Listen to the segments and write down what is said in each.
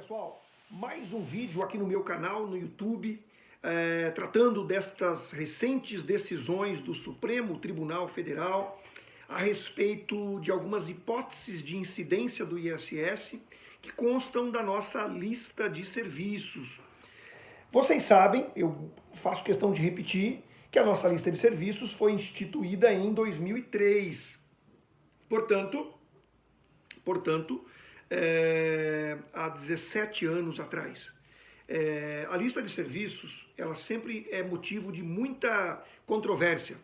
pessoal, mais um vídeo aqui no meu canal, no YouTube, é, tratando destas recentes decisões do Supremo Tribunal Federal a respeito de algumas hipóteses de incidência do ISS que constam da nossa lista de serviços. Vocês sabem, eu faço questão de repetir, que a nossa lista de serviços foi instituída em 2003. Portanto, portanto, é, há 17 anos atrás. É, a lista de serviços, ela sempre é motivo de muita controvérsia,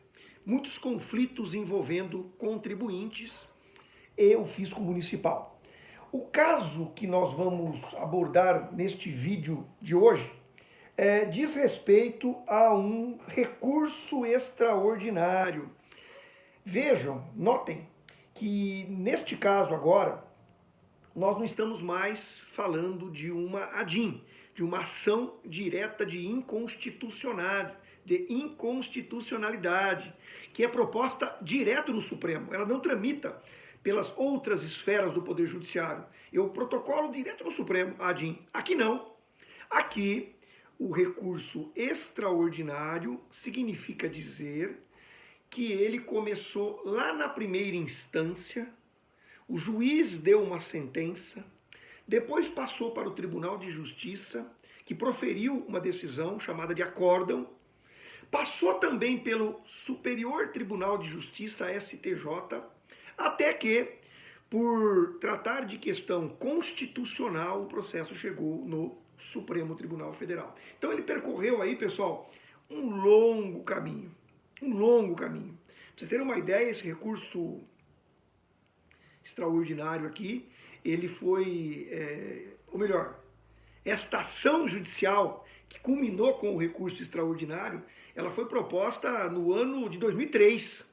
muitos conflitos envolvendo contribuintes e o fisco municipal. O caso que nós vamos abordar neste vídeo de hoje é, diz respeito a um recurso extraordinário. Vejam, notem que neste caso agora, nós não estamos mais falando de uma ADIM, de uma ação direta de inconstitucionalidade, de inconstitucionalidade, que é proposta direto no Supremo. Ela não tramita pelas outras esferas do Poder Judiciário. O protocolo direto no Supremo, ADIM. Aqui não. Aqui, o recurso extraordinário significa dizer que ele começou lá na primeira instância, o juiz deu uma sentença, depois passou para o Tribunal de Justiça, que proferiu uma decisão chamada de acórdão, passou também pelo Superior Tribunal de Justiça, STJ, até que, por tratar de questão constitucional, o processo chegou no Supremo Tribunal Federal. Então ele percorreu aí, pessoal, um longo caminho, um longo caminho. Pra vocês terem uma ideia, esse recurso extraordinário aqui, ele foi, é, ou melhor, esta ação judicial que culminou com o recurso extraordinário, ela foi proposta no ano de 2003.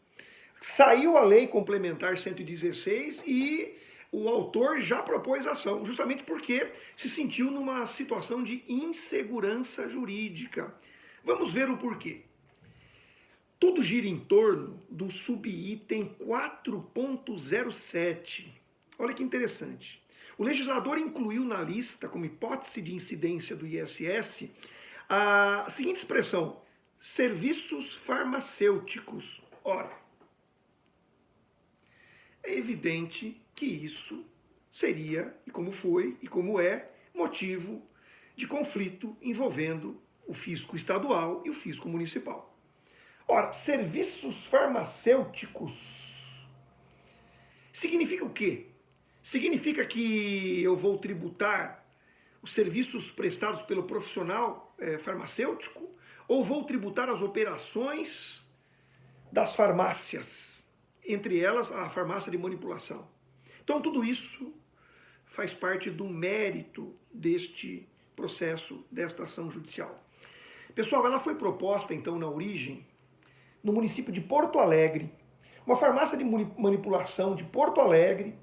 Saiu a lei complementar 116 e o autor já propôs ação, justamente porque se sentiu numa situação de insegurança jurídica. Vamos ver o porquê. Tudo gira em torno do subitem 4.07. Olha que interessante. O legislador incluiu na lista, como hipótese de incidência do ISS, a seguinte expressão, serviços farmacêuticos. Ora, é evidente que isso seria, e como foi, e como é, motivo de conflito envolvendo o fisco estadual e o fisco municipal. Ora, serviços farmacêuticos significa o quê? Significa que eu vou tributar os serviços prestados pelo profissional é, farmacêutico ou vou tributar as operações das farmácias, entre elas a farmácia de manipulação. Então tudo isso faz parte do mérito deste processo, desta ação judicial. Pessoal, ela foi proposta então na origem no município de Porto Alegre. Uma farmácia de manipulação de Porto Alegre,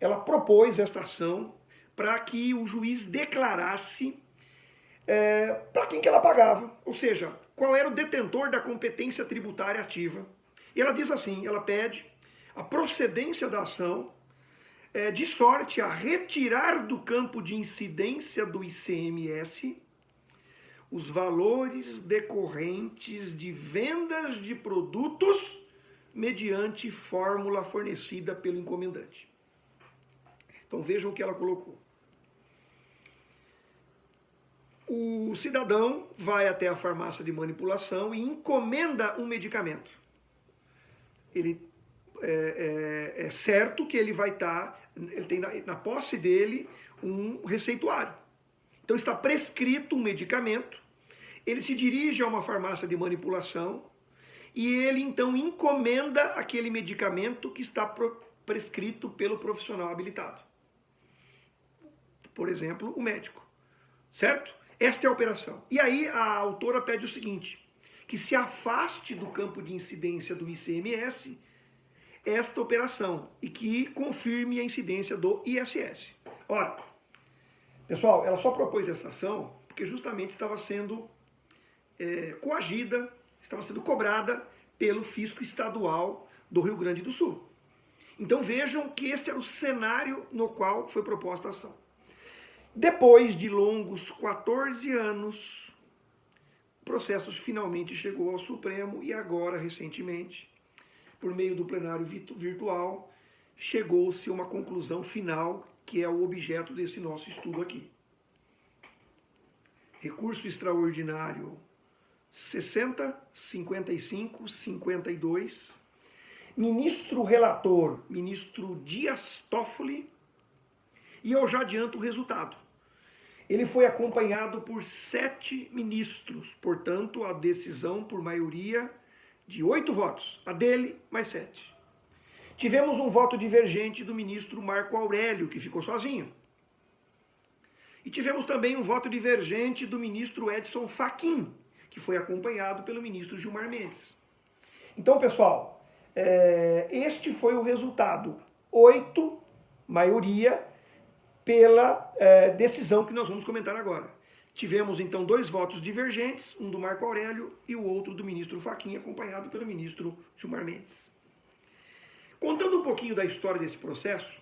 ela propôs esta ação para que o juiz declarasse é, para quem que ela pagava, ou seja, qual era o detentor da competência tributária ativa. E ela diz assim, ela pede a procedência da ação é, de sorte a retirar do campo de incidência do ICMS os valores decorrentes de vendas de produtos mediante fórmula fornecida pelo encomendante. Então vejam o que ela colocou. O cidadão vai até a farmácia de manipulação e encomenda um medicamento. Ele é, é, é certo que ele vai estar, tá, ele tem na, na posse dele um receituário. Então está prescrito um medicamento, ele se dirige a uma farmácia de manipulação e ele então encomenda aquele medicamento que está prescrito pelo profissional habilitado. Por exemplo, o médico. Certo? Esta é a operação. E aí a autora pede o seguinte, que se afaste do campo de incidência do ICMS esta operação e que confirme a incidência do ISS. Ora, Pessoal, ela só propôs essa ação porque justamente estava sendo é, coagida, estava sendo cobrada pelo fisco estadual do Rio Grande do Sul. Então vejam que este era o cenário no qual foi proposta a ação. Depois de longos 14 anos, o processo finalmente chegou ao Supremo e agora, recentemente, por meio do plenário virtual, chegou-se a uma conclusão final, que é o objeto desse nosso estudo aqui. Recurso extraordinário 60, 55, 52. Ministro relator, ministro Dias Toffoli. E eu já adianto o resultado. Ele foi acompanhado por sete ministros, portanto, a decisão por maioria de oito votos, a dele mais sete. Tivemos um voto divergente do ministro Marco Aurélio, que ficou sozinho. E tivemos também um voto divergente do ministro Edson Fachin, que foi acompanhado pelo ministro Gilmar Mendes. Então, pessoal, é, este foi o resultado. Oito, maioria, pela é, decisão que nós vamos comentar agora. Tivemos então dois votos divergentes, um do Marco Aurélio e o outro do ministro Faquinha, acompanhado pelo ministro Gilmar Mendes. Contando um pouquinho da história desse processo,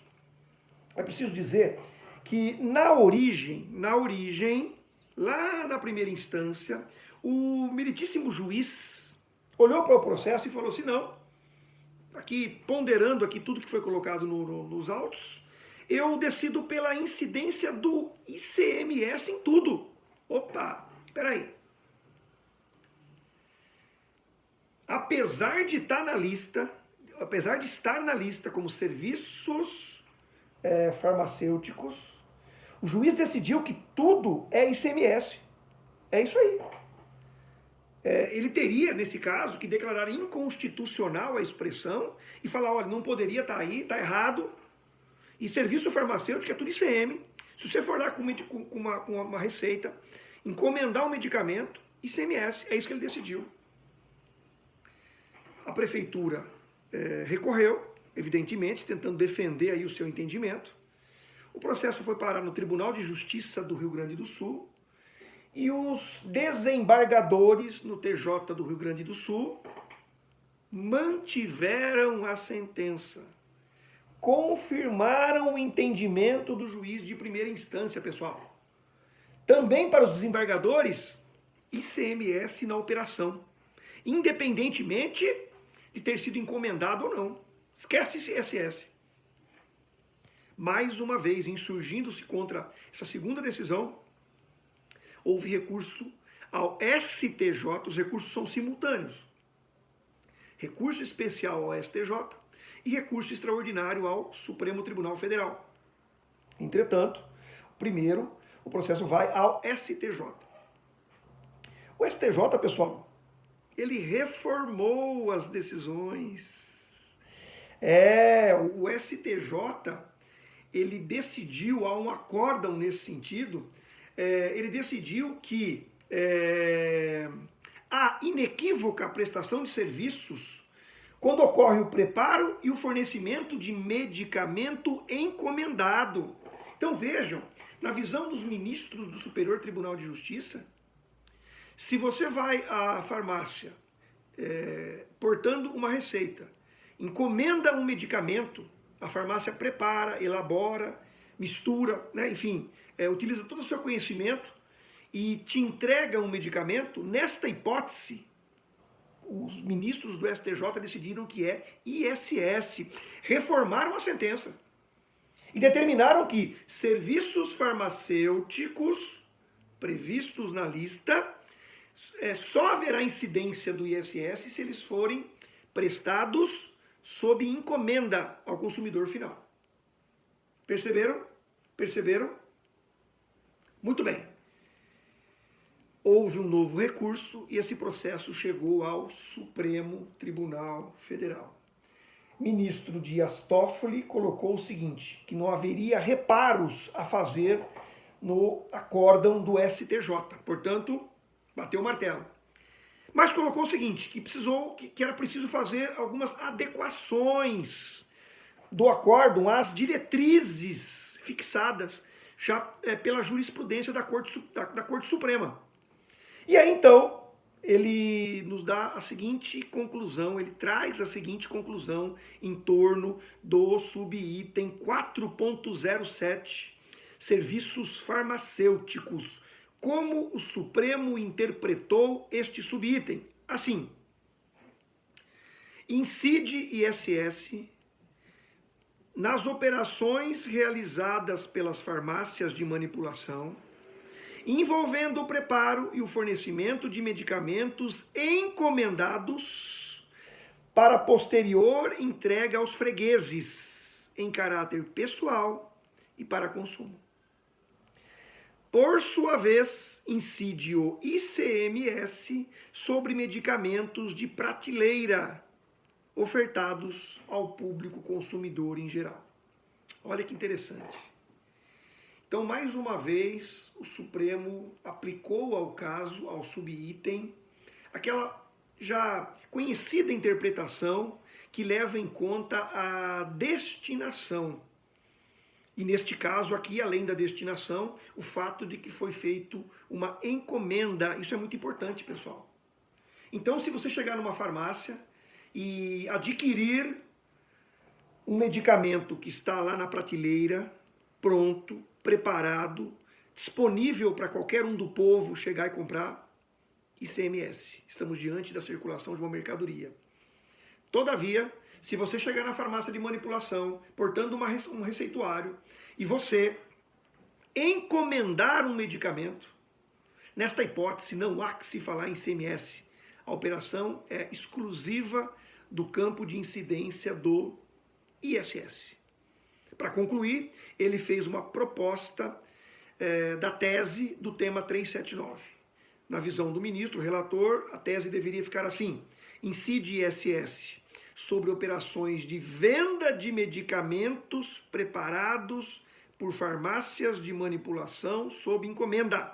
é preciso dizer que na origem, na origem, lá na primeira instância, o meritíssimo juiz olhou para o processo e falou assim, não, aqui ponderando aqui tudo que foi colocado no, no, nos autos, eu decido pela incidência do ICMS em tudo. Opa, peraí. Apesar de estar na lista, apesar de estar na lista como serviços é, farmacêuticos, o juiz decidiu que tudo é ICMS. É isso aí. É, ele teria, nesse caso, que declarar inconstitucional a expressão e falar, olha, não poderia estar aí, está errado. E serviço farmacêutico é tudo ICM. Se você for lá com uma, com uma receita, encomendar um medicamento, ICMS, é isso que ele decidiu. A prefeitura é, recorreu, evidentemente, tentando defender aí o seu entendimento. O processo foi parar no Tribunal de Justiça do Rio Grande do Sul e os desembargadores no TJ do Rio Grande do Sul mantiveram a sentença confirmaram o entendimento do juiz de primeira instância, pessoal. Também para os desembargadores, ICMS na operação, independentemente de ter sido encomendado ou não. Esquece ICSS. Mais uma vez, insurgindo-se contra essa segunda decisão, houve recurso ao STJ, os recursos são simultâneos. Recurso especial ao STJ e recurso extraordinário ao Supremo Tribunal Federal. Entretanto, primeiro, o processo vai ao STJ. O STJ, pessoal, ele reformou as decisões. É, o STJ, ele decidiu, há um acórdão nesse sentido, é, ele decidiu que é, a inequívoca prestação de serviços quando ocorre o preparo e o fornecimento de medicamento encomendado. Então vejam, na visão dos ministros do Superior Tribunal de Justiça, se você vai à farmácia é, portando uma receita, encomenda um medicamento, a farmácia prepara, elabora, mistura, né, enfim, é, utiliza todo o seu conhecimento e te entrega um medicamento, nesta hipótese, os ministros do STJ decidiram que é ISS. Reformaram a sentença. E determinaram que serviços farmacêuticos previstos na lista é, só haverá incidência do ISS se eles forem prestados sob encomenda ao consumidor final. Perceberam? Perceberam? Muito bem houve um novo recurso e esse processo chegou ao Supremo Tribunal Federal. Ministro Dias Toffoli colocou o seguinte, que não haveria reparos a fazer no acórdão do STJ, portanto, bateu o martelo. Mas colocou o seguinte, que, precisou, que, era preciso fazer algumas adequações do acórdão às diretrizes fixadas já é, pela jurisprudência da Corte, da, da Corte Suprema. E aí então, ele nos dá a seguinte conclusão, ele traz a seguinte conclusão em torno do subitem 4.07, serviços farmacêuticos. Como o Supremo interpretou este subitem? Assim, incide ISS nas operações realizadas pelas farmácias de manipulação, envolvendo o preparo e o fornecimento de medicamentos encomendados para posterior entrega aos fregueses em caráter pessoal e para consumo. Por sua vez, incide o ICMS sobre medicamentos de prateleira ofertados ao público consumidor em geral. Olha que interessante. Então, mais uma vez, o Supremo aplicou ao caso, ao subitem, aquela já conhecida interpretação que leva em conta a destinação. E neste caso aqui, além da destinação, o fato de que foi feito uma encomenda. Isso é muito importante, pessoal. Então, se você chegar numa farmácia e adquirir um medicamento que está lá na prateleira, pronto, preparado, disponível para qualquer um do povo chegar e comprar, ICMS. Estamos diante da circulação de uma mercadoria. Todavia, se você chegar na farmácia de manipulação, portando uma, um receituário, e você encomendar um medicamento, nesta hipótese não há que se falar em ICMS. A operação é exclusiva do campo de incidência do ISS. Para concluir, ele fez uma proposta é, da tese do tema 379. Na visão do ministro, relator, a tese deveria ficar assim, incide ISS sobre operações de venda de medicamentos preparados por farmácias de manipulação sob encomenda.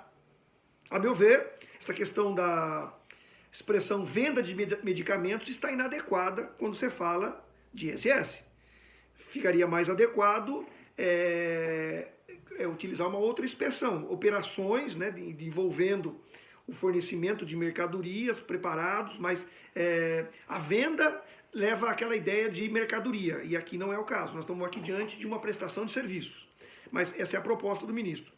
A meu ver, essa questão da expressão venda de medicamentos está inadequada quando você fala de ISS. Ficaria mais adequado é, é utilizar uma outra expressão, operações né, de, de envolvendo o fornecimento de mercadorias preparados, mas é, a venda leva àquela ideia de mercadoria, e aqui não é o caso, nós estamos aqui diante de uma prestação de serviços. Mas essa é a proposta do ministro.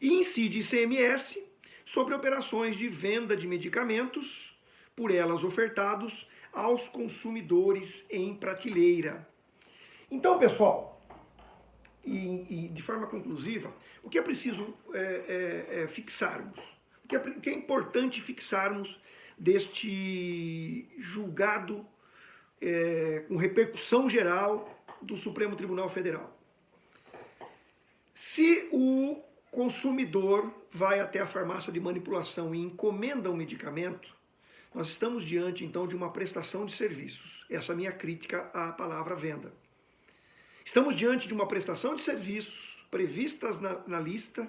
E incide ICMS sobre operações de venda de medicamentos, por elas ofertados aos consumidores em prateleira. Então, pessoal, e, e de forma conclusiva, o que é preciso é, é, é fixarmos? O que é, o que é importante fixarmos deste julgado é, com repercussão geral do Supremo Tribunal Federal? Se o consumidor vai até a farmácia de manipulação e encomenda um medicamento, nós estamos diante então de uma prestação de serviços. Essa é a minha crítica à palavra venda. Estamos diante de uma prestação de serviços previstas na, na lista,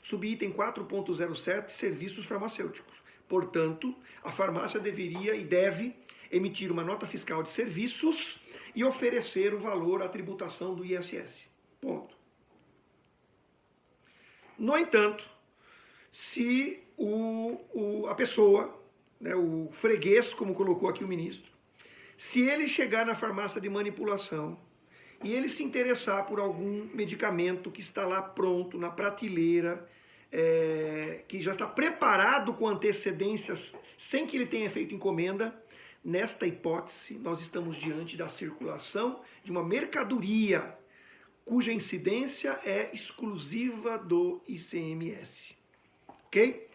subitem 4.07, serviços farmacêuticos. Portanto, a farmácia deveria e deve emitir uma nota fiscal de serviços e oferecer o valor à tributação do ISS. Ponto. No entanto, se o, o, a pessoa, né, o freguês, como colocou aqui o ministro, se ele chegar na farmácia de manipulação e ele se interessar por algum medicamento que está lá pronto, na prateleira, é, que já está preparado com antecedências, sem que ele tenha feito encomenda, nesta hipótese nós estamos diante da circulação de uma mercadoria cuja incidência é exclusiva do ICMS. Ok?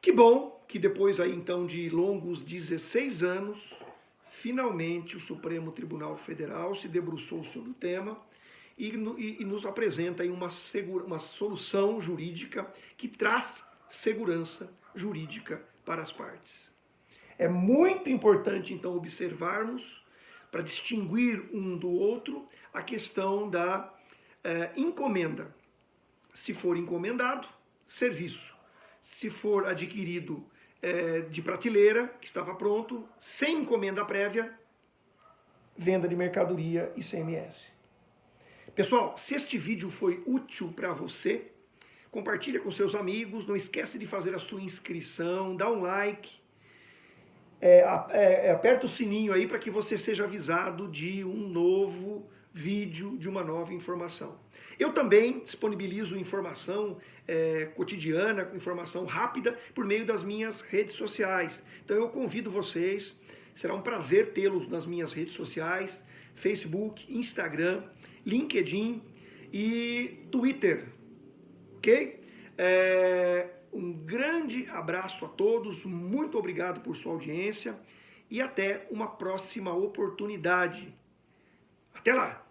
Que bom que depois aí então de longos 16 anos, finalmente o Supremo Tribunal Federal se debruçou sobre o tema e, e, e nos apresenta aí uma, segura, uma solução jurídica que traz segurança jurídica para as partes. É muito importante então observarmos, para distinguir um do outro, a questão da é, encomenda. Se for encomendado, serviço. Se for adquirido é, de prateleira, que estava pronto, sem encomenda prévia, venda de mercadoria e CMS. Pessoal, se este vídeo foi útil para você, compartilha com seus amigos, não esquece de fazer a sua inscrição, dá um like, é, é, aperta o sininho aí para que você seja avisado de um novo vídeo de uma nova informação. Eu também disponibilizo informação é, cotidiana, informação rápida por meio das minhas redes sociais. Então eu convido vocês, será um prazer tê-los nas minhas redes sociais, Facebook, Instagram, LinkedIn e Twitter, ok? É, um grande abraço a todos, muito obrigado por sua audiência e até uma próxima oportunidade. Até lá!